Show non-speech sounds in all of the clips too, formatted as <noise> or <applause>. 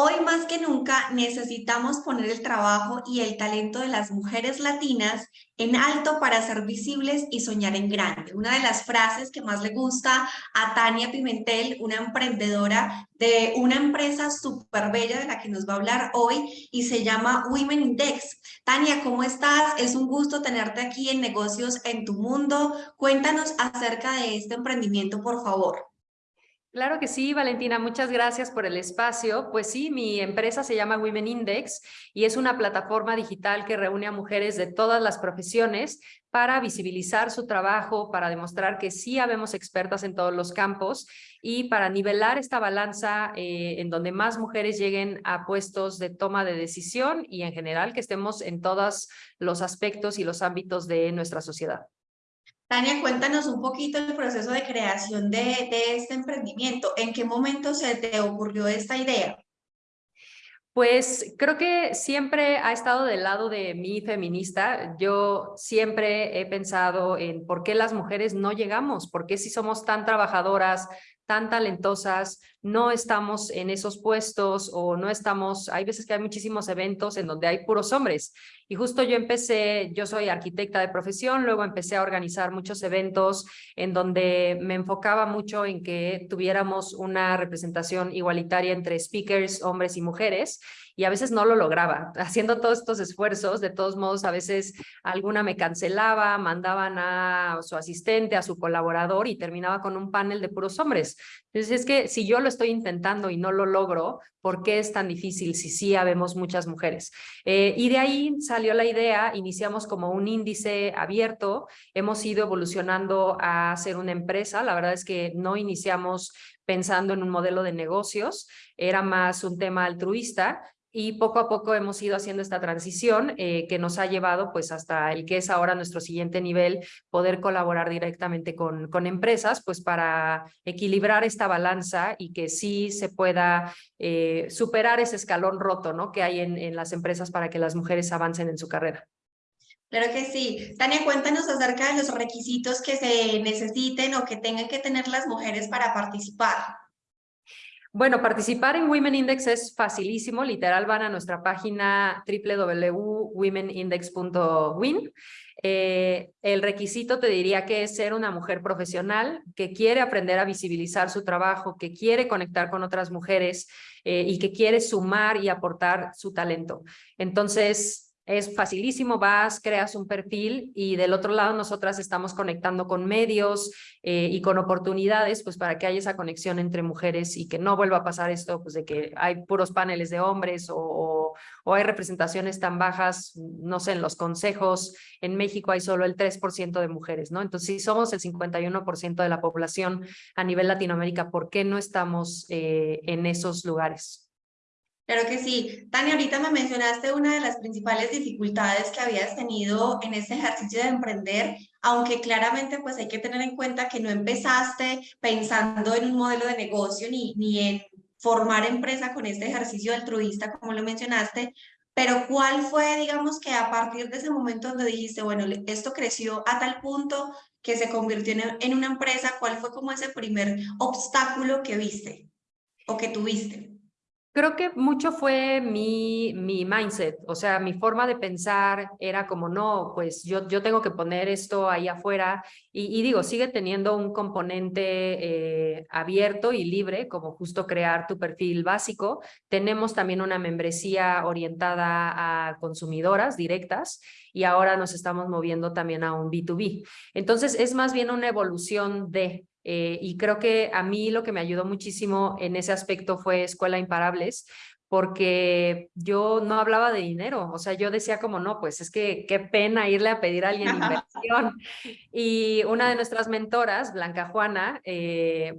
Hoy más que nunca necesitamos poner el trabajo y el talento de las mujeres latinas en alto para ser visibles y soñar en grande. Una de las frases que más le gusta a Tania Pimentel, una emprendedora de una empresa súper bella de la que nos va a hablar hoy y se llama Women Index. Tania, ¿cómo estás? Es un gusto tenerte aquí en Negocios en tu Mundo. Cuéntanos acerca de este emprendimiento, por favor. Claro que sí, Valentina, muchas gracias por el espacio. Pues sí, mi empresa se llama Women Index y es una plataforma digital que reúne a mujeres de todas las profesiones para visibilizar su trabajo, para demostrar que sí habemos expertas en todos los campos y para nivelar esta balanza eh, en donde más mujeres lleguen a puestos de toma de decisión y en general que estemos en todos los aspectos y los ámbitos de nuestra sociedad. Tania, cuéntanos un poquito el proceso de creación de, este emprendimiento. ¿En qué momento se te ocurrió esta idea? Pues creo que siempre ha estado del lado de mi feminista. Yo siempre he pensado en por qué las mujeres no llegamos, por qué si somos tan trabajadoras, tan talentosas, no estamos en esos puestos o no estamos, hay veces que hay muchísimos eventos en donde hay puros hombres. Y justo yo empecé, yo soy arquitecta de profesión, luego empecé a organizar muchos eventos en donde me enfocaba mucho en que tuviéramos una representación igualitaria entre speakers, hombres y mujeres y a veces no lo lograba. <laughs> Haciendo todos estos esfuerzos, de todos modos, a veces alguna me cancelaba, mandaban a su asistente, a su colaborador y terminaba con un panel de puros hombres. Entonces es que si yo lo estoy intentando y no lo logro, ¿por qué es tan difícil si sí habemos muchas mujeres? Eh, y de ahí salió la idea, iniciamos como un índice abierto, hemos ido evolucionando a ser una empresa, la verdad es que no iniciamos pensando en un modelo de negocios, era más un tema altruista, y poco a poco hemos ido haciendo esta transición eh, que nos ha llevado pues hasta el que es ahora nuestro siguiente nivel, poder colaborar directamente con, con empresas pues para equilibrar esta balanza y que sí se pueda eh, superar ese escalón roto ¿no? que hay en, en las empresas para que las mujeres avancen en su carrera. Claro que sí. Tania, cuéntanos acerca de los requisitos que se necesiten o que tengan que tener las mujeres para participar. Bueno, participar en Women Index es facilísimo, literal van a nuestra página www.womenindex.win. Eh, el requisito te diría que es ser una mujer profesional que quiere aprender a visibilizar su trabajo, que quiere conectar con otras mujeres eh, y que quiere sumar y aportar su talento. Entonces, es facilísimo, vas, creas un perfil y del otro lado nosotras estamos conectando con medios eh, y con oportunidades pues para que haya esa conexión entre mujeres y que no vuelva a pasar esto pues de que hay puros paneles de hombres o, o, hay representaciones tan bajas, no sé, en los consejos, en México hay solo el 3% de mujeres, ¿no? Entonces si somos el 51% de la población a nivel Latinoamérica, ¿por qué no estamos eh, en esos lugares? Claro que sí. Tania, ahorita me mencionaste una de las principales dificultades que habías tenido en este ejercicio de emprender, aunque claramente pues hay que tener en cuenta que no empezaste pensando en un modelo de negocio ni, ni en formar empresa con este ejercicio altruista, como lo mencionaste, pero ¿cuál fue, digamos, que a partir de ese momento donde dijiste, bueno, esto creció a tal punto que se convirtió en, una empresa, ¿cuál fue como ese primer obstáculo que viste o que tuviste? Creo que mucho fue mi, mi mindset, o sea, mi forma de pensar era como, no, pues yo, yo tengo que poner esto ahí afuera y, digo, sigue teniendo un componente eh, abierto y libre, como justo crear tu perfil básico. Tenemos también una membresía orientada a consumidoras directas y ahora nos estamos moviendo también a un B2B. Entonces, es más bien una evolución de eh, y creo que a mí lo que me ayudó muchísimo en ese aspecto fue Escuela Imparables, porque yo no hablaba de dinero, o sea, yo decía como, no, pues es que qué pena irle a pedir a alguien <laughs> inversión. Y una de nuestras mentoras, Blanca Juana, eh,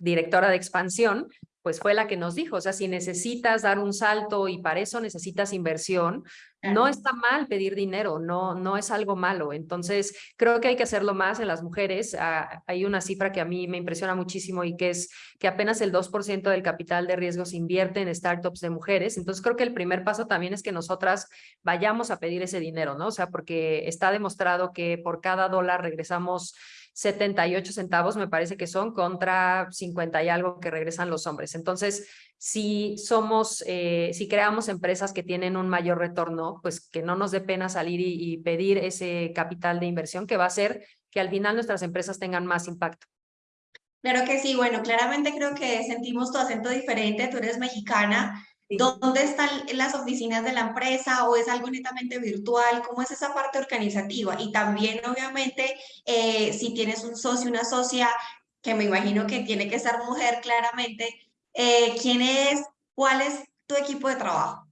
directora de expansión, pues fue la que nos dijo, o sea, si necesitas dar un salto y para eso necesitas inversión, no está mal pedir dinero, no, no es algo malo. Entonces, creo que hay que hacerlo más en las mujeres. Ah, hay una cifra que a mí me impresiona muchísimo y que es que apenas el 2% del capital de riesgo se invierte en startups de mujeres. Entonces, creo que el primer paso también es que nosotras vayamos a pedir ese dinero, ¿no? O sea, porque está demostrado que por cada dólar regresamos 78 centavos me parece que son contra 50 y algo que regresan los hombres. Entonces, si somos, eh, si creamos empresas que tienen un mayor retorno, pues que no nos dé pena salir y, y pedir ese capital de inversión que va a hacer que al final nuestras empresas tengan más impacto. Claro que sí, bueno, claramente creo que sentimos tu acento diferente, tú eres mexicana. ¿Dónde están las oficinas de la empresa o es algo netamente virtual? ¿Cómo es esa parte organizativa? Y también, obviamente, eh, si tienes un socio, una socia, que me imagino que tiene que ser mujer claramente, eh, ¿quién es? ¿Cuál es tu equipo de trabajo?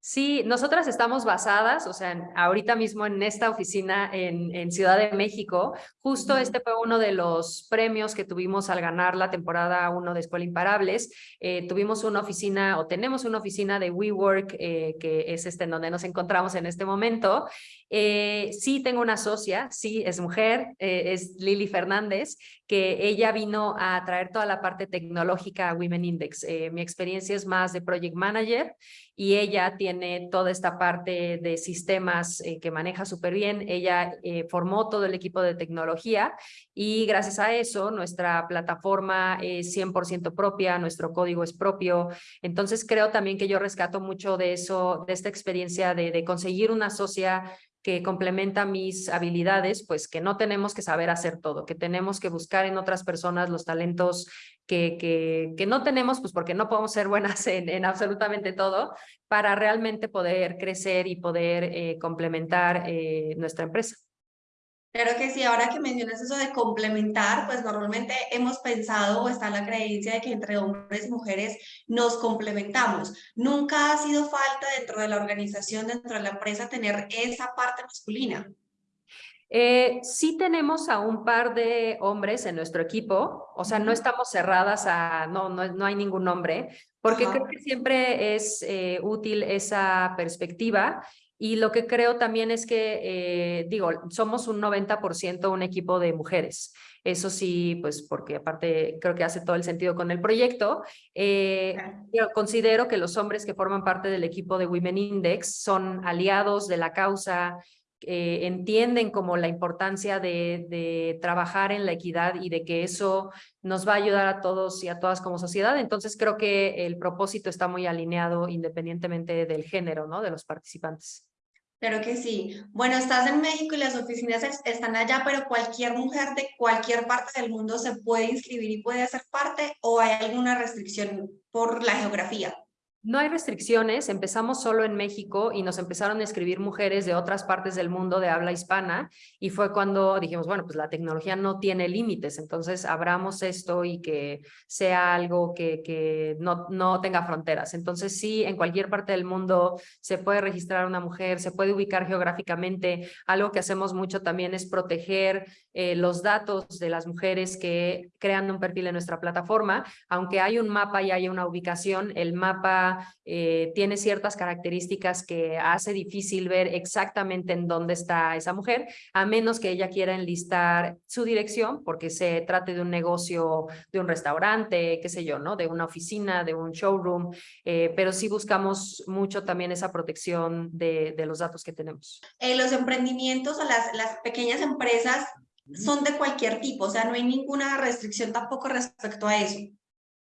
Sí, nosotras estamos basadas, o sea, ahorita mismo en esta oficina en, en Ciudad de México. Justo este fue uno de los premios que tuvimos al ganar la temporada 1 de Escuela Imparables. Eh, tuvimos una oficina o tenemos una oficina de WeWork, eh, que es este en donde nos encontramos en este momento. Eh, sí tengo una socia, sí es mujer, eh, es Lili Fernández, que ella vino a traer toda la parte tecnológica a Women Index. Eh, mi experiencia es más de Project Manager y ella tiene toda esta parte de sistemas eh, que maneja súper bien. Ella eh, formó todo el equipo de tecnología y gracias a eso nuestra plataforma es 100% propia, nuestro código es propio. Entonces creo también que yo rescato mucho de eso, de esta experiencia de conseguir una socia que complementa mis habilidades, pues que no tenemos que saber hacer todo, que tenemos que buscar en otras personas los talentos que, que, no tenemos, pues porque no podemos ser buenas <laughs> en, en absolutamente todo, para realmente poder crecer y poder eh, complementar eh, nuestra empresa. Claro que sí, ahora que mencionas eso de complementar, pues normalmente hemos pensado o está la creencia de que entre hombres y mujeres nos complementamos. Nunca ha sido falta dentro de la organización, dentro de la empresa, tener esa parte masculina. Eh, sí tenemos a un par de hombres en nuestro equipo, o sea, no estamos cerradas a, no, no, no hay ningún hombre, porque Ajá. creo que siempre es eh, útil esa perspectiva y lo que creo también es que, eh, digo, somos un 90% un equipo de mujeres. Eso sí, pues porque aparte creo que hace todo el sentido con el proyecto. Eh, yo considero que los hombres que forman parte del equipo de Women Index son aliados de la causa, eh, entienden como la importancia de, de, trabajar en la equidad y de que eso nos va a ayudar a todos y a todas como sociedad. Entonces creo que el propósito está muy alineado independientemente del género ¿no? de los participantes. Claro que sí. Bueno, estás en México y las oficinas están allá, pero cualquier mujer de cualquier parte del mundo se puede inscribir y puede hacer parte o hay alguna restricción por la geografía. No hay restricciones, empezamos solo en México y nos empezaron a escribir mujeres de otras partes del mundo de habla hispana y fue cuando dijimos, bueno, pues la tecnología no tiene límites, entonces abramos esto y que sea algo que, que no, no tenga fronteras. Entonces sí, en cualquier parte del mundo se puede registrar una mujer, se puede ubicar geográficamente. Algo que hacemos mucho también es proteger eh, los datos de las mujeres que crean un perfil en nuestra plataforma. Aunque hay un mapa y hay una ubicación, el mapa eh, tiene ciertas características que hace difícil ver exactamente en dónde está esa mujer, a menos que ella quiera enlistar su dirección, porque se trate de un negocio, de un restaurante, qué sé yo, ¿no? De una oficina, de un showroom, eh, pero sí buscamos mucho también esa protección de, de los datos que tenemos. Eh, los emprendimientos o las, las pequeñas empresas son de cualquier tipo, o sea, no hay ninguna restricción tampoco respecto a eso.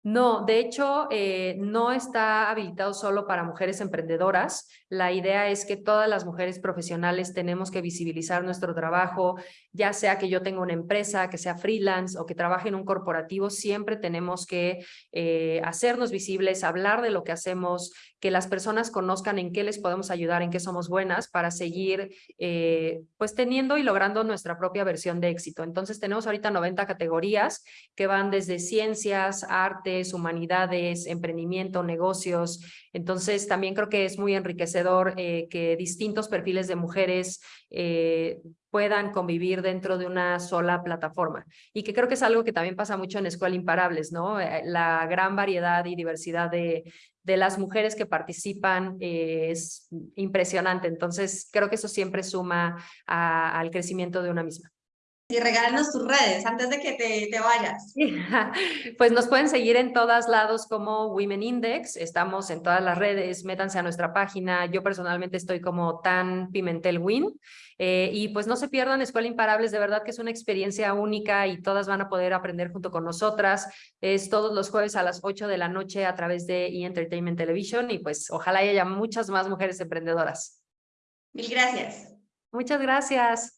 No, de hecho, eh, no está habilitado solo para mujeres emprendedoras. La idea es que todas las mujeres profesionales tenemos que visibilizar nuestro trabajo, ya sea que yo tenga una empresa, que sea freelance o que trabaje en un corporativo, siempre tenemos que eh, hacernos visibles, hablar de lo que hacemos, que las personas conozcan en qué les podemos ayudar, en qué somos buenas para seguir eh, pues teniendo y logrando nuestra propia versión de éxito. Entonces tenemos ahorita 90 categorías que van desde ciencias, artes, humanidades, emprendimiento, negocios. Entonces también creo que es muy enriquecedor eh, que distintos perfiles de mujeres eh, puedan convivir dentro de una sola plataforma. Y que creo que es algo que también pasa mucho en Escuela Imparables, ¿no? Eh, la gran variedad y diversidad de, de las mujeres que participan eh, es impresionante. Entonces, creo que eso siempre suma al crecimiento de una misma. Y regálanos tus redes antes de que te, te vayas. <laughs> Pues nos pueden seguir en todos lados como Women Index, estamos en todas las redes, métanse a nuestra página, yo personalmente estoy como Tan Pimentel Win, eh, y pues no se pierdan Escuela Imparables, de verdad que es una experiencia única y todas van a poder aprender junto con nosotras, es todos los jueves a las 8 de la noche a través de E! Entertainment Television y pues ojalá haya muchas más mujeres emprendedoras. Mil gracias. Muchas gracias.